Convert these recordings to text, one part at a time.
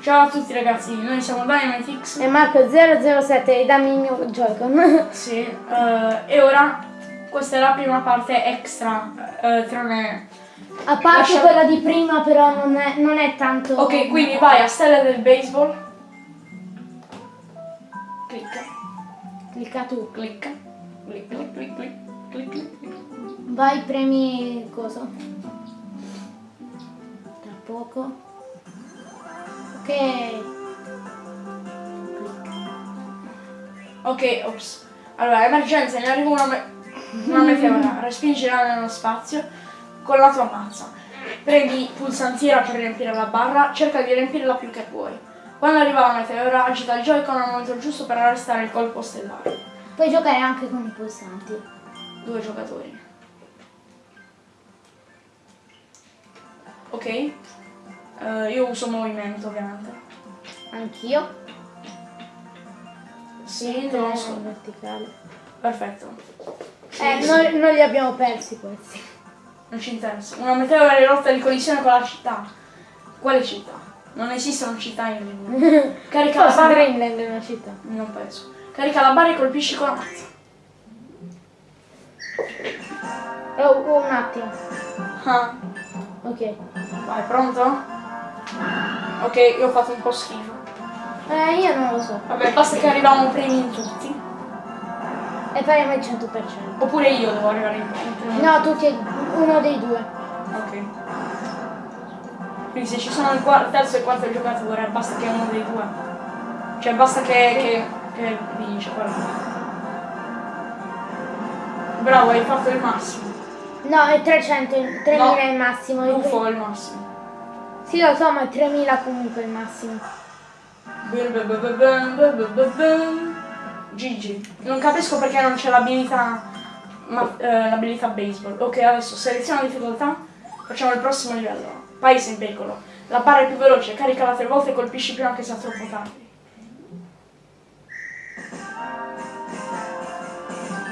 Ciao a tutti ragazzi, noi siamo Dynamitix. E Marco007 e dammi il mio Joy-Con. Sì, eh, e ora questa è la prima parte extra, eh, tranne... A parte Lascia- quella di prima però non è, non è tanto... Ok, quindi vai a stella del baseball. Clicca, Clicca tu. clicca, clic, clic, clic, clic, clic, clic, clic. Vai, premi coso. Tra poco. Ok. Ok, ops. Allora, emergenza, ne arriva una, me- una meteora, respingila nello spazio con la tua mazza. Premi pulsantiera per riempire la barra, cerca di riempirla più che puoi. Quando arriva la meteora, agita il Joy-Con al momento giusto per arrestare il colpo stellare. Puoi giocare anche con i pulsanti. Due giocatori. Ok. Eh, io uso movimento, ovviamente. Anch'io. Sì, non in so. verticale. Perfetto. Eh, noi, noi li abbiamo persi questi. Non ci interessa. Una meteora è rotta di collisione con la città. Quale città? Non esistono città in Rimini. Carica la barra. Dreamland è una città. Non penso. Carica la barra e colpisci con la mazza. Oh, oh, un attimo. Ah, Ok. vai, pronto? Ok, io ho fatto un po' schifo. Eh, io non lo so. Vabbè, basta che arriviamo primi in tutti. E faremo il 100%. Oppure io devo arrivare in primo. No, tutti e uno dei due. Ok. Quindi se ci sono il terzo e il quarto giocatore, basta che uno dei due. Cioè basta che, che, che vince quello. Bravo, hai fatto il massimo. No, è 300, 3000 No, è il massimo. UFO è il massimo. Sì, lo so, ma è 3000 comunque il massimo. Gigi. Non capisco perché non c'è l'abilità ma- eh, l'abilità baseball. Ok, adesso seleziona difficoltà. Facciamo il prossimo livello. Paese in pericolo. La barra è più veloce, caricala tre volte e colpisci prima che sia troppo tardi.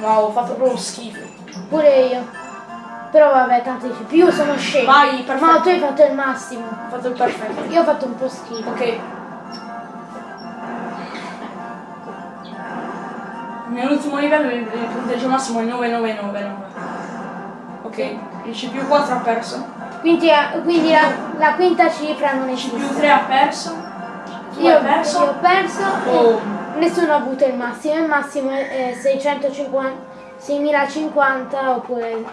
Wow, ho fatto proprio schifo. Pure io. Però vabbè, tanto dici, più sono scemo. Vai, perfetto. Ma tu hai fatto il massimo. Ho fatto il perfetto. Io ho fatto un po' schifo. Ok. Nell'ultimo livello il, punteggio massimo è 9999. Ok, il C più 4 ha perso. Quindi, eh, quindi la, la quinta cifra non Il C più esiste. 3 ha perso. Tu Io, hai perso. io ho perso. Oh. Nessuno ha avuto il massimo. Il massimo è, è 650, 6050 oppure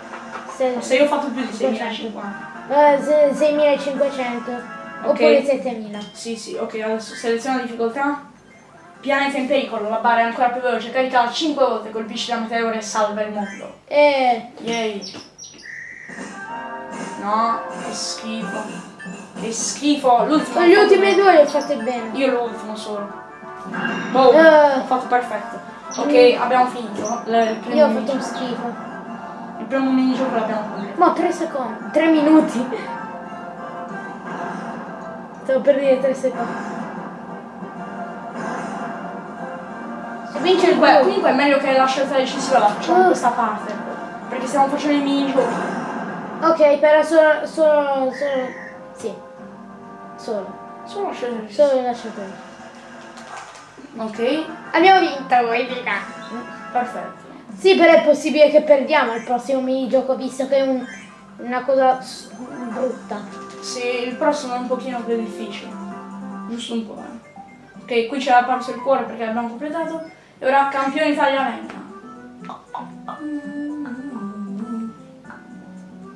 se- Se io ho fatto più di 6050. eh, se- 6500 oppure 7000. Sì, sì, ok, adesso seleziona difficoltà. Pianeta in pericolo, la barra è ancora più veloce, caricala 5 volte, colpisci la meteora e salva il mondo. E Yay. No, che schifo. Che schifo. L'ultimo. gli ultimi due li ho fatti bene. Io l'ultimo solo. Boh, Eh. ho fatto perfetto. Ok, abbiamo finito. Io ho fatto un schifo. Il primo minigioco l'abbiamo completato. Ma 3 secondi, 3 minuti. Stavo per dire 3 secondi. Se vince il gol. comunque è meglio che la scelta decisiva la facciamo in Oh. questa parte. Perché stiamo facendo i minigiochi. Ok, però solo, solo, solo, sì. Solo, Solo la scelta decisiva. solo lasciate. Ok, Abbiamo vinto, voi dica. perfetto. Sì, però è possibile che perdiamo il prossimo minigioco, visto che è un- una cosa brutta. Sì, il prossimo è un pochino più difficile. Giusto un po', eh. Ok, qui c'è la parso il cuore perché l'abbiamo completato. E ora campione Italia Venga.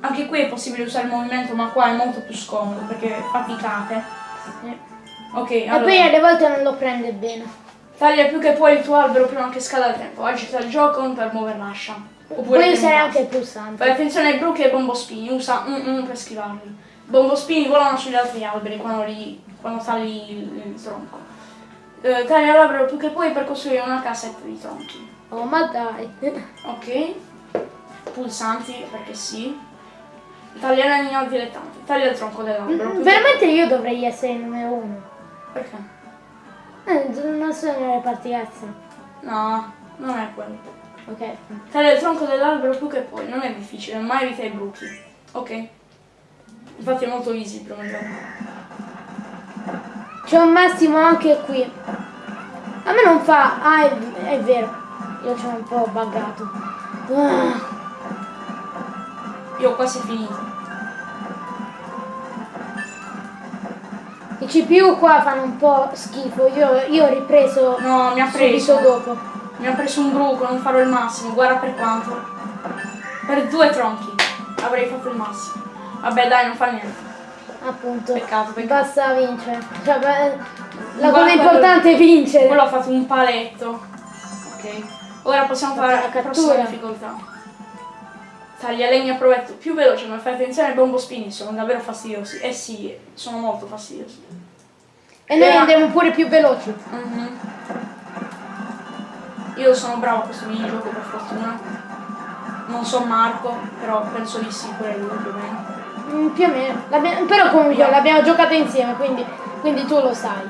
Anche qui è possibile usare il movimento, ma qua è molto più scomodo perché faticate. Ok, E allora. poi alle volte non lo prende bene. Taglia più che puoi il tuo albero prima che scada il tempo. Agita il gioco per muovere l'ascia. Oppure Puoi usare anche il pulsante. Fai attenzione ai bruchi e ai bombospini, usa mm, mm per schivarli. Bombospini volano sugli altri alberi quando, li, quando tagli il, il tronco. Eh, taglia l'albero più che puoi per costruire una casetta di tronchi. Oh, ma dai. Ok. Pulsanti, perché sì. Taglia l'anino dilettante. Taglia il tronco dell'albero. che- Veramente io dovrei essere il numero uno. Perché? Eh, non sono nelle partitezze. No, non è quello. Ok. Taglia il tronco dell'albero più che puoi, non è difficile, ma evita i bruchi. Ok? Infatti è molto easy primo livello. C'è un massimo anche qui. A me non fa... Ah, è, è vero. Io ho un po' buggato. Ah, Io ho quasi finito. I CPU qua fanno un po' schifo. Io, io ho ripreso No, mi ha subito preso. dopo. Mi ha preso un bruco, non farò il massimo, guarda per quanto. Per due tronchi avrei fatto il massimo. Vabbè dai, non fa niente. Appunto. Peccato, peccato. Basta vincere. Cioè, beh, la cosa importante è vincere. Quello ha fatto un paletto. Ok. Ora possiamo fare La cattura. prossima difficoltà. Taglia legna a provetto più veloce, ma fai attenzione ai bombospini, sono davvero fastidiosi. Eh sì, sono molto fastidiosi. E noi Era- andiamo pure più veloci. Mhm. Io sono bravo a questo minigioco per fortuna. Non so Marco, però penso di sì pure lui più o meno. Mm, più o meno. Però comunque Via. l'abbiamo giocato insieme, quindi, quindi tu lo sai.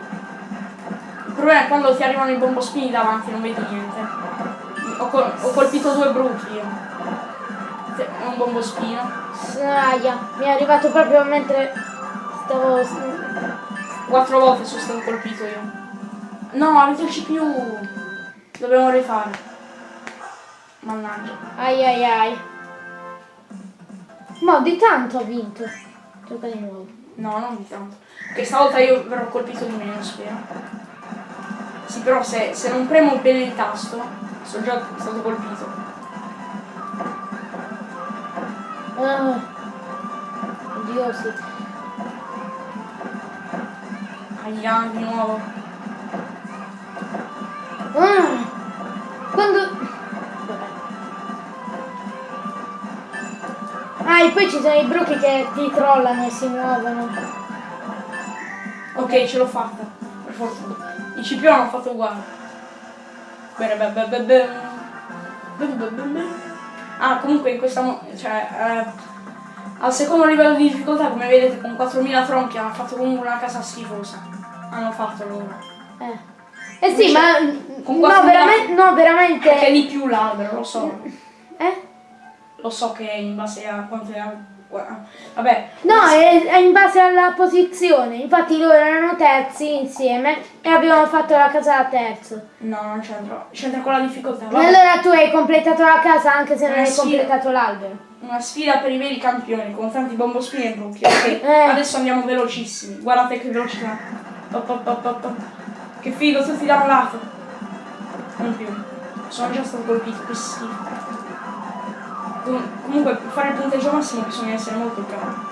Il problema è quando ti arrivano i bombospini davanti non vedi niente. Ho, col- ho colpito due bruchi io. È un bombospino. Aia, mi è arrivato proprio mentre stavo... Quattro volte sono stato colpito io. No, avete il CPU. Dobbiamo rifare. Mannaggia. Ai ai ai. Ma di tanto ho vinto. Gioca di nuovo. No, non di tanto. Che stavolta io verrò colpito di meno, spero. Sì, però se, se non premo bene il tasto, sono già stato colpito. Ah. Oddio sì. Aia, di nuovo. Ah. Quando... Ah, e poi ci sono i bruchi che ti trollano e si muovono. Ok, ce l'ho fatta. Per fortuna. I CPU hanno fatto uguale. Bene, beh, beh, beh, Ah, comunque in questa... cioè... eh, al secondo livello di difficoltà, come vedete, con 4000 tronchi hanno fatto comunque una casa schifosa. Hanno fatto loro. Eh. Eh sì, ma... con No, veramente... No, veramente... Perché di più l'albero, lo so. Eh? Lo so che in base a quanto è... Vabbè. No, è, è in base alla posizione. Infatti loro erano terzi insieme e abbiamo fatto la casa da terzo. No, non c'entra. C'entra con la difficoltà. Vabbè. allora tu hai completato la casa anche se non hai completato l'albero. Una sfida per i veri campioni, con tanti bombospini e bruchi. Ok, Eh. adesso andiamo velocissimi. Guardate che velocità. Pop, pop, pop, pop, pop. Che figo, tutti da un lato. Non più. Sono già stato colpito, che schifo. Com- comunque, per fare il punteggio massimo bisogna essere molto bravi.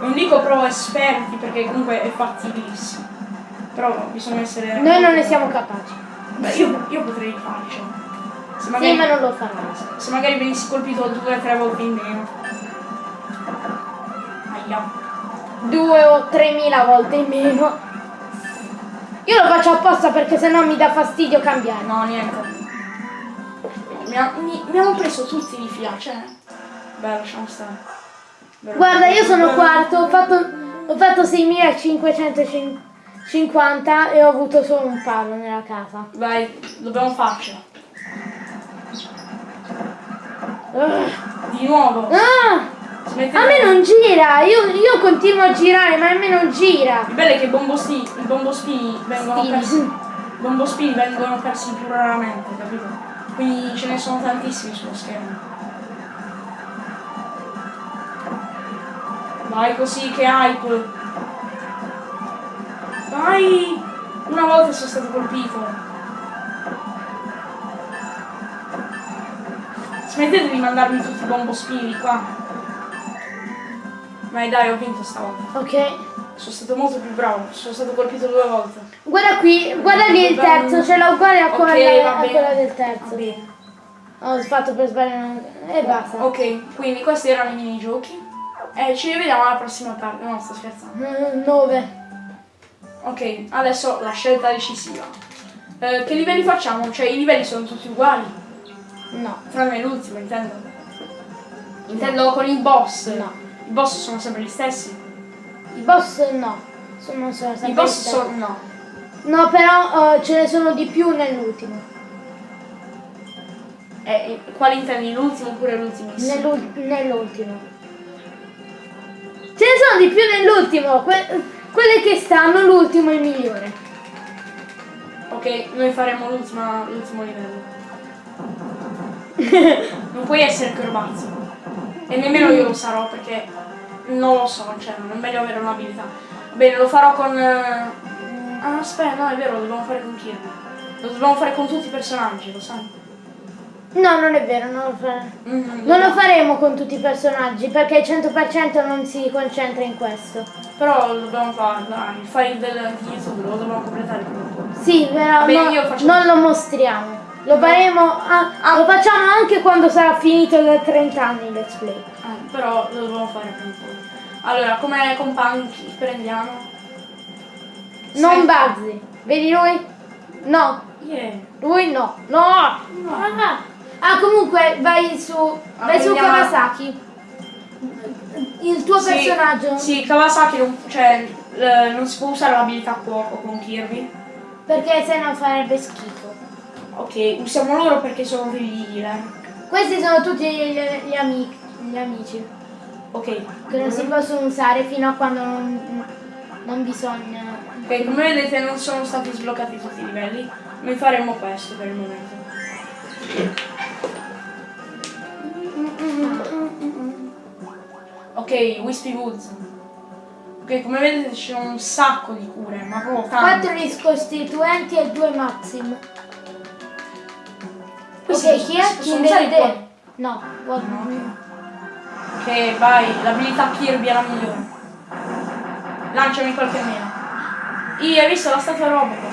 Non dico pro esperti, perché comunque è fattibilissimo. Però bisogna essere... Noi non ne siamo capaci. Beh, io, io potrei farcela. Se Sì, magari, ma non lo farai. se magari venissi colpito due o tre volte in meno. Aia. Due o tremila volte in meno. Io lo faccio apposta perché sennò mi dà fastidio cambiare. No, niente. Mi, ha- mi- mi hanno preso tutti di fila, cioè. Beh, lasciamo stare. Vero. Guarda, io sono quarto, ho fatto, ho fatto 6550 e ho avuto solo un palo nella casa. Vai, dobbiamo farcela. Ah. Di nuovo. Ah! Smettete- A me non gira, io, io continuo a girare, ma a me non gira. Il bello è che i bombospini, bombospini vengono Spini. persi. I bombospini vengono persi più raramente, capito? Quindi ce ne sono tantissimi sullo schermo. Vai così, che hype! Vai! Una volta sono stato colpito. Smettete di mandarmi tutti i bombospini qua. Vai dai, ho vinto stavolta. Ok. Sono stato molto più bravo, sono stato colpito due volte. Guarda qui, guarda lì il terzo, ce l'ho uguale a quella, va a quella del terzo. Ho fatto per sbagliare e basta. Ok, quindi questi erano i minigiochi. E ci rivediamo alla prossima parte. No, sto scherzando. Mm, Nove. Ok, adesso la scelta decisiva. Eh, che livelli facciamo? Cioè i livelli sono tutti uguali. No. Tranne l'ultimo, intendo. Intendo con i boss. No. I boss sono sempre gli stessi. I boss no. Sono, sempre I boss gli stessi. sono. no. No, però eh, ce ne sono di più nell'ultimo. Eh, eh, quali intendi? L'ultimo oppure l'ultimissimo? Nell'ul- nell'ultimo. Ce ne sono di più nell'ultimo. que- Quelle che stanno, l'ultimo è il migliore. Ok, noi faremo l'ultimo livello. non puoi essere Corbazzo. E nemmeno io lo sarò perché non lo so, cioè non è meglio avere un'abilità. Bene, lo farò con. eh, Ah aspetta, no è vero, lo dobbiamo fare con Kirby. Lo dobbiamo fare con tutti i personaggi, lo sai? No, non è vero, non lo, fa- Mhm, non lo faremo con tutti i personaggi perché il 100% non si concentra in questo. Però lo dobbiamo fare, dai, il file del YouTube lo dobbiamo completare prima o poi. Sì, però Vabbè, no- non lo mostriamo. Lo faremo, ah, Ah. lo facciamo anche quando sarà finito da 30 anni il let's play. Ah, però lo dobbiamo fare prima o poi. Allora, come compagni prendiamo? Non Bazzi. Vedi lui? No, Yeah. lui no. No! Ah, Ah, comunque vai su, vai su Kawasaki. Il tuo Sì, personaggio. Sì, Kawasaki non, cioè, non si può usare l'abilità cuoco con Kirby. Perché se no farebbe schifo. Ok, usiamo loro perché sono degli healer. Questi sono tutti gli, gli amici, gli amici Ok. che non si possono usare fino a quando non, non bisogna. Ok, come vedete non sono stati sbloccati tutti i livelli. Noi faremo questo per il momento. Ok, Wispy Woods. Ok, come vedete ci sono un sacco di cure, ma proprio tante. 4 riscostituenti e 2 maxim. Questi ok, chi è? usare vedere? qua? No, guarda. Ok, vai, l'abilità Kirby è la migliore. Lanciami qualche meno. Io hai visto la statua Robocop?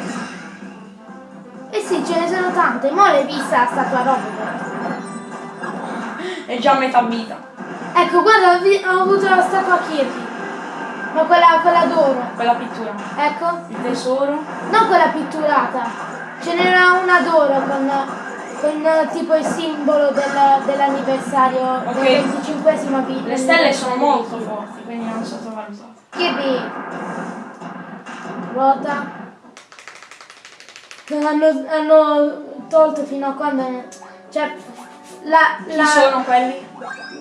Eh sì, ce ne sono tante. Mo' l'hai vista la statua Robocop. È già a metà vita. Ecco, guarda, ho, avuto la statua Kirby. Ma quella, quella d'oro. Quella pittura. Ecco. Il tesoro. Non quella pitturata. Ce n'era una d'oro con, con tipo il simbolo del- dell'anniversario Ok. del 25esima vita. Le stelle sono molto forti, quindi non sottovalutate. Kirby. Ruota. Hanno, hanno tolto fino a quando... Cioè, la, Chi la, sono quelli?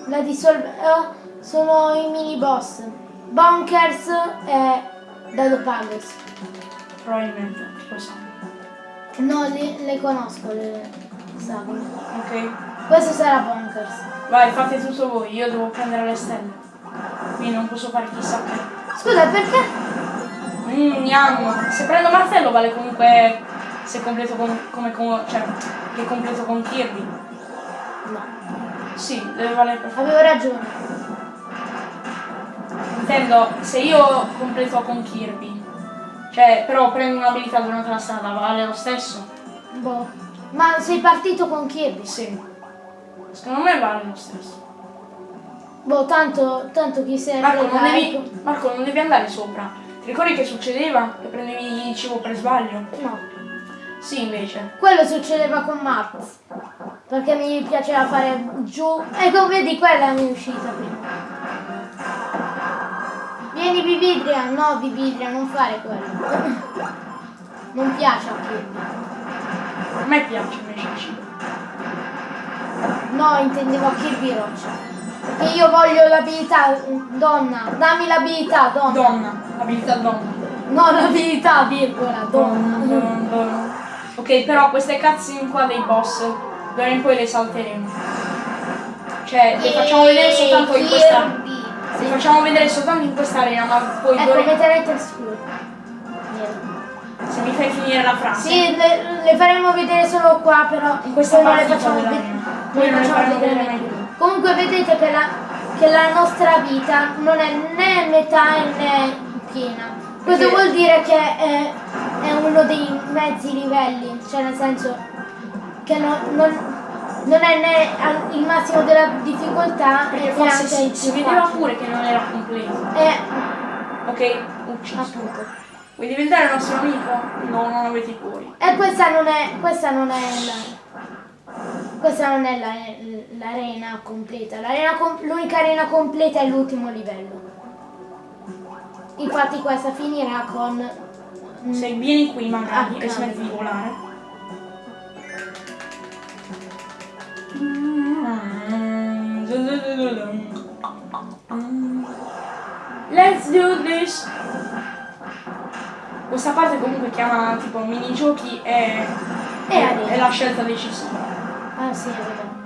la dissolve... eh, sono i mini boss. Bonkers e Dadopagus. Probabilmente, lo so. No, le, le conosco le sagome. Ok. Questo sarà Bonkers. Vai, fate tutto voi, io devo prendere le stelle. Quindi non posso fare chissà che. Scusa, perché? Mmm, gnam. Se prendo martello vale comunque se completo con, come con. cioè che completo con Kirby. No. Sì, deve valere per forza. Avevo ragione. Intendo, se io completo con Kirby, cioè però prendo un'abilità durante la strada, vale lo stesso? Boh. Ma sei partito con Kirby? Sì. Secondo me vale lo stesso. Boh, tanto, tanto chi se ne Marco non, devi, ecco. Marco, non devi andare sopra. Ti ricordi che succedeva? Che prendevi il cibo per sbaglio? No. Sì, invece. Quello succedeva con Max. Perché mi piaceva fare giù. Ecco, vedi, quella mi è uscita prima. Vieni Vividria, no Vividria, non fare quello. Non piace a Kirby. A me piace invece. No, intendevo a Kirby Roccia. Perché io voglio l'abilità, donna, dammi l'abilità, donna. Donna, abilità donna. No, l'abilità, virgola, Donna, donna. donna, donna. Ok, però queste cutscene qua dei boss, d'ora in poi le salteremo. Cioè, le facciamo vedere soltanto in questa. Le facciamo vedere soltanto in questa arena, ma poi Ecco, d'ora metterete scuro. se mi fai finire la frase. Sì, le, le faremo vedere solo qua, però In questa poi non le facciamo vedere. Poi non le faremo vedere vedere. Comunque vedete che la, che la nostra vita non è né metà né piena. Questo vuol dire che è, è uno dei mezzi livelli, cioè nel senso che non, non- non è né il massimo della difficoltà Perché forse si, si vedeva pure che non era completo. Eh, Ok, ucciso. appunto. Vuoi diventare il nostro amico? No, non avete i cuori. E questa non è, questa non è la, questa non è la- l'arena completa. L'unica arena completa è l'ultimo livello. Infatti questa finirà con... mm, Se vieni qui magari Ah, e smetti di volare. Let's do this. Questa parte comunque chiama tipo minigiochi e, E è la scelta decisiva. Ah sì, è vero.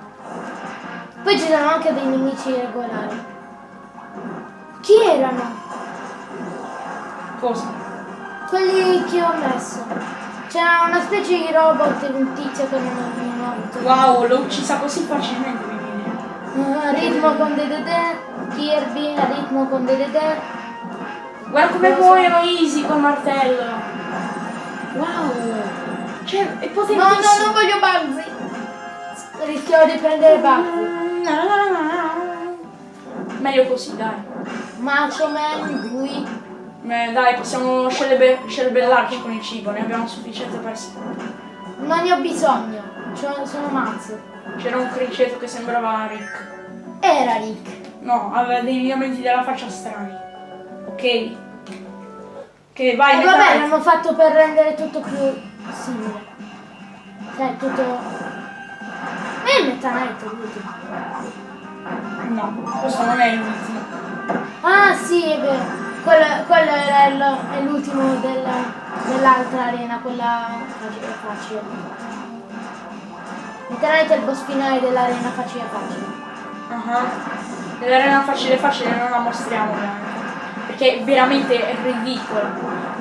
Poi ci sono anche dei nemici regolari. Chi erano? Cosa? Quelli che ho messo. C'era una specie di robot e un tizio che non ho. Wow, l'ho uccisa così facilmente, mi viene. Ah, ritmo con DDD, Kirby, ritmo con DDD. Guarda come muoiono easy col martello. Wow. Cioè, è No, potentissimo. no, non voglio Bugzy. Rischio di prendere Bugzy. Meglio così, dai. Macho Man, lui. Eh, dai, possiamo scelebe- scerbellarci con il cibo, ne abbiamo sufficiente per sé. Non ne ho bisogno. C'ho- sono mazzo. C'era un criceto che sembrava Rick. Era Rick. No, aveva dei lineamenti della faccia strani. Ok. Ok, vai, E Meta vabbè, l'hanno fatto per rendere tutto più simile. Cioè, tutto... E il Meta Knight è l'ultimo. No, questo non è l'ultimo. Ah sì, è vero. Quello, quello il- è l'ultimo della- dell'altra arena, quella facile è il boss finale dell'arena facile facile. Ah. Nell'arena facile facile non la mostriamo veramente. Perché veramente è ridicola.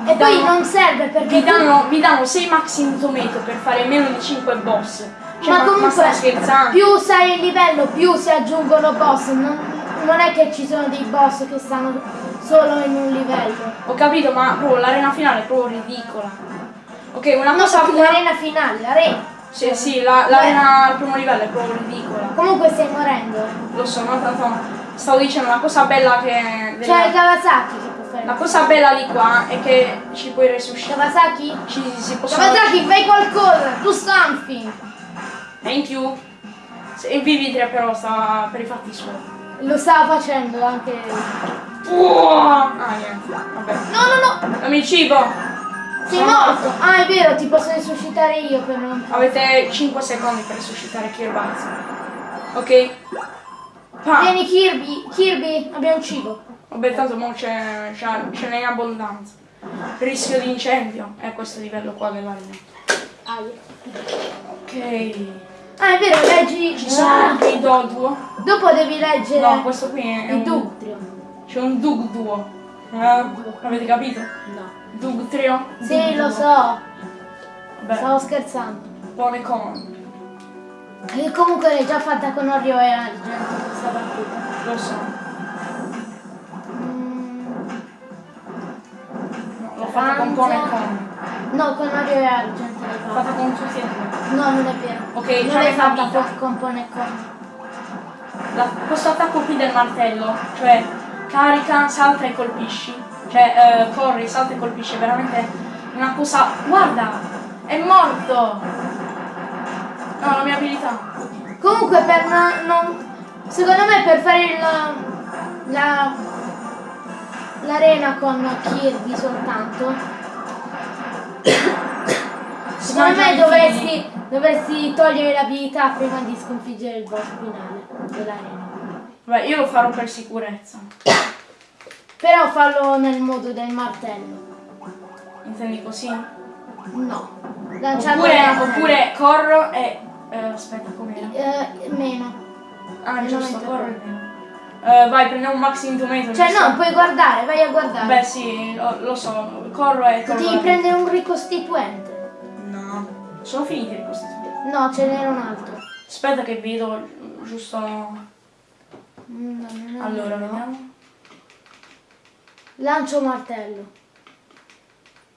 E poi danno- non serve perché... Vi danno, vi danno 6 maxi tomato per fare meno di 5 boss. Cioè, ma ma, comunque ma più sai il livello, più si aggiungono boss. Non, non è che ci sono dei boss che stanno solo in un livello. Ho capito, ma l'arena finale è proprio ridicola. Ok, una No, cosa. so l'arena finale, l'arena. Sì, sì, la- l'arena al primo livello è proprio ridicola. Comunque stai morendo. Lo so, ma tanto stavo dicendo una cosa bella che. C'è Kawasaki che può fare. La cosa bella di qua è che ci puoi resuscitare. Kawasaki? Ci si possono. Kawasaki, fai qualcosa! Do something! Thank you. Se- E vivi tre però sta per i fatti suoi. Lo stava facendo anche. Ah, niente. Vabbè. No, no, no! Dammi il cibo. Sei morto! Ah, è vero, ti posso resuscitare io per non. Avete 5 secondi per resuscitare Kirby. Ok? Pa. Vieni Kirby, Kirby, abbiamo cibo. Vabbè, tanto mo c'è, c'è- ce n'è in abbondanza. Rischio di incendio è questo livello qua dell'arena. Ok. Ah, è vero, leggi. Ci sono Ah, i Doduo. dopo devi leggere No, questo qui è il un... Dugtrio. C'è un Dugduo. Eh, avete capito? No. Dugtrio? Sì, lo so, Vabbè, stavo scherzando. buone con. E comunque l'hai già fatta con Oreo e Argento questa partita. Lo so. Mm, No, l'ho fatta con con e con. no, con Oreo e Argento l'hai fatta. fatta con tutti e due. No, non è vero. Ok, non l'hai fatta con- con Pone e con. La- questo attacco qui del martello, cioè carica, salta e colpisci, cioè eh, corri, salta e colpisci, è veramente una cosa... Guarda! È morto! No, la mia abilità. Comunque per no- non. Secondo me per fare il. la. l'arena con Kirby soltanto. Secondo me dovresti, dovresti togliere l'abilità prima di sconfiggere il boss finale dell'arena. Beh, io lo farò per sicurezza. Però fallo nel modo del martello. Intendi così? No. Lanciando Oppure, oppure corro e... eh, aspetta, com'era? Eh, meno. Ah, Meno giusto, corro e meno. Eh, vai, prendiamo un maxi tomato. Cioè giusto? no, puoi guardare, vai a guardare. Beh sì, lo, lo so, corro e torno. Devi prendere un ricostituente. No, sono finiti i costi. No, ce n'era un altro. Aspetta che vedo giusto... Mm, no, Allora, vero. vediamo. Lancio martello.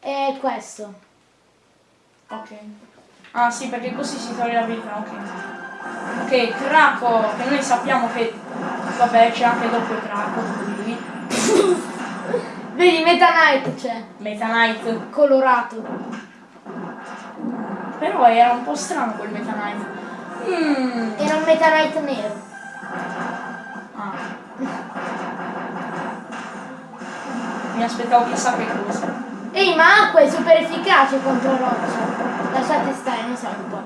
E questo. Ok. Ah sì, perché così si toglie l'abilità, ok. Ok, Craco, che noi sappiamo che... Vabbè, c'è anche doppio Craco, quindi... Vedi, Meta Knight c'è. Meta Knight. Colorato. Però era un po' strano quel Meta Knight. Mm. Era un Meta Knight nero. mi aspettavo chissà che cosa. Ehi, ma acqua è super efficace contro roccia. Lasciate stare, non siamo un po'.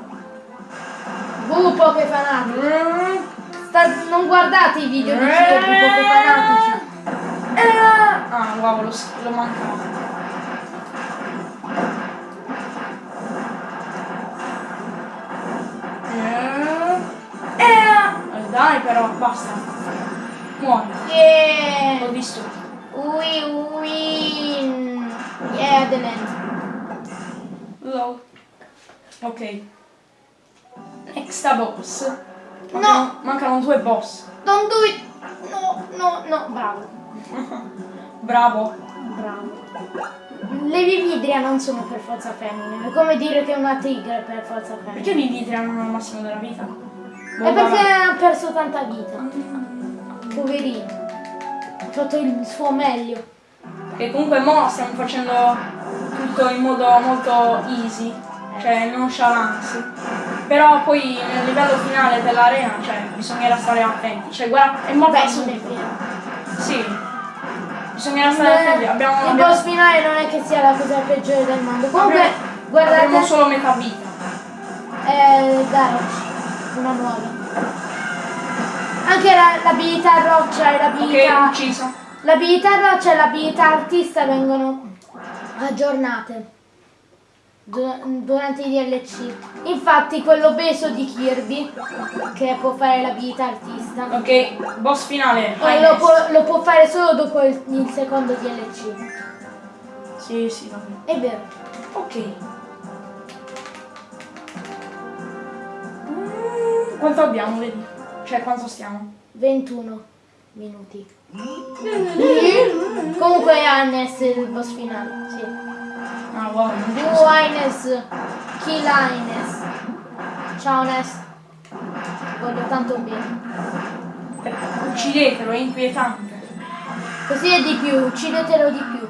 Bupo che fanatico. Sta... Non guardate i video di Giro Bupo che fanatici. Ah, wow, lo, lo mancava. Eh. Eh, dai però, basta. Muori. Yeah. L'ho visto. Ui, ui win! Yeah, the end. Lol. Ok. Next boss. No. Mancano, mancano due boss. Don't do it! No, no, no, bravo. Bravo. Bravo. Le vividria non sono per forza femmine, è come dire che una tigre è per forza femmina. Perché i vitri hanno il massimo della vita? Boh, È perché ha perso tanta vita. Poverino. Ha fatto il suo meglio. E comunque mo stiamo facendo tutto in modo molto easy, cioè nonchalance. Però poi nel livello finale dell'arena, cioè, bisognerà stare attenti. Cioè, guarda, è molto non è assurdo. vero. Sì. Bisognerà stare attenti. Abbiamo, il abbiamo, boss finale non è che sia la cosa peggiore del mondo. Comunque, abbiamo- guardate, abbiamo solo metà vita. è Garage, una nuova. Anche la- l'abilità roccia e Ok, l'abilità... L'abilità roccia e l'abilità artista vengono aggiornate du- durante i DLC. Infatti quello obeso di Kirby, che può fare l'abilità artista, Ok, boss finale. lo può, lo può fare solo dopo il, il secondo DLC. Sì, sì, va bene. È vero. Ok. Mm, Quanto abbiamo, vedi? Cioè, quanto stiamo? 21 minuti. Comunque è il boss finale. Sì. Ah, wow, Du Hannes. Kill Hannes. Ciao Ness. Voglio tanto bene. Uccidetelo, è inquietante. Così è di più, uccidetelo di più.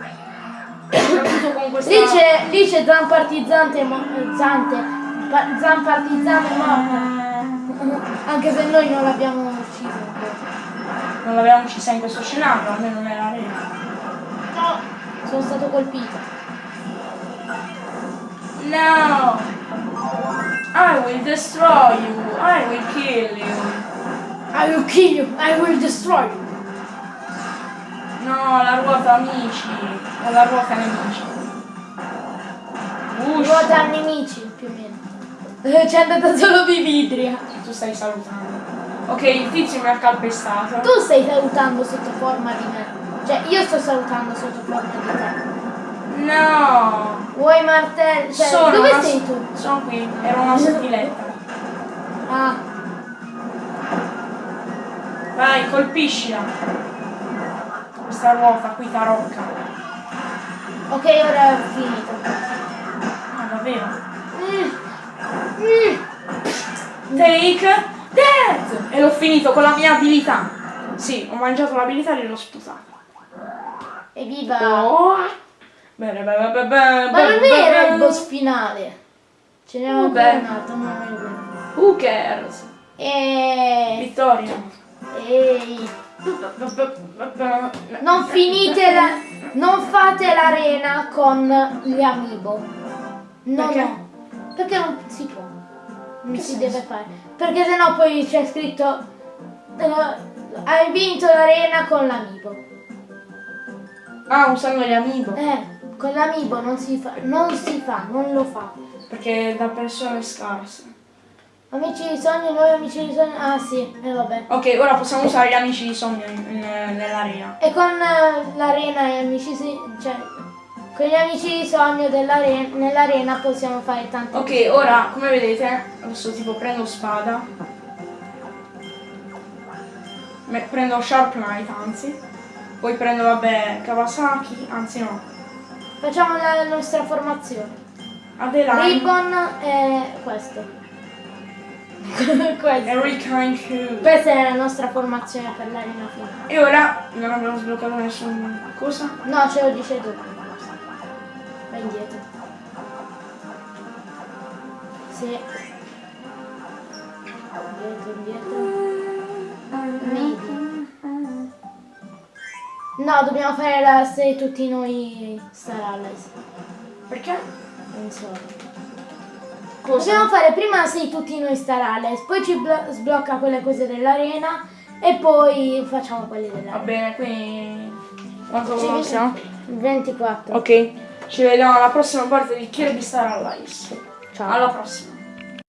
Questa... Lì c'è, lì c'è eh, Zante. Pa- Zampartizzante morta. Anche se noi non l'abbiamo. Non l'avevamo uccisa in questo scenario, almeno nella rete. No, sono stato colpito. No! I will destroy you! I will kill you! I will kill you, I will destroy you. No, la ruota amici! La ruota nemici. Ruota nemici, più o meno. Eh, C'è andata solo Vividria. Tu stai salutando. Ok, il tizio mi ha calpestato. Tu stai salutando sotto forma di me. Cioè, io sto salutando sotto forma di te. No! Vuoi martello? Cioè, sono dove sei tu? Sono qui, ero una sottiletta. Ah, Vai, colpiscila. Questa ruota qui tarocca. ok, ora è finito. Ah, davvero? Mm. Mm. Take that! E l'ho finito con la mia abilità. Sì, ho mangiato l'abilità e l'ho sputato. Evviva! Oh. Bene, bene, bene, bene. Ma non era il boss finale. Ce n'era Oh, ancora un altro, non è vero. Who cares? E... Vittoria. Ehi. Non finite la... Non fate l'arena con gli amiibo. No, Perché? no. Perché non si può. Che si deve fare. Perché sennò poi c'è scritto... eh, hai vinto l'arena con l'amiibo. Ah, usando gli amiibo. Eh, con l'amiibo non si fa. Non si fa, non lo fa. Perché è da persone scarse. Amici di sogno, noi amici di sogno. Ah sì, e vabbè. Ok, ora possiamo usare gli amici di sogno in- nell'arena. E con eh, l'arena e amici si- cioè con gli amici di sogno dell'arena nell'arena possiamo fare tante Ok, ora come vedete, adesso tipo prendo spada. Prendo Sharp Knight, anzi. Poi prendo, vabbè, Kawasaki, anzi no. Facciamo la nostra formazione. Adeline, Ribbon e questo. questo. Questa è la nostra formazione per l'arena finale. E ora non abbiamo sbloccato nessuna cosa. No, ce lo dice dopo. Vai indietro. Sì. Indietro, indietro. Maybe. No, dobbiamo fare la sei tutti noi Star Allies. Perché? Non so. Cosa? Dobbiamo fare prima sei tutti noi Star Allies, poi ci blo- sblocca quelle cose dell'arena e poi facciamo quelle Va dell'arena. bene, quindi... Quanto Ci siamo? vediamo. 24. Ok, ci vediamo alla prossima parte di Kirby Star Allies. Ciao. Alla prossima.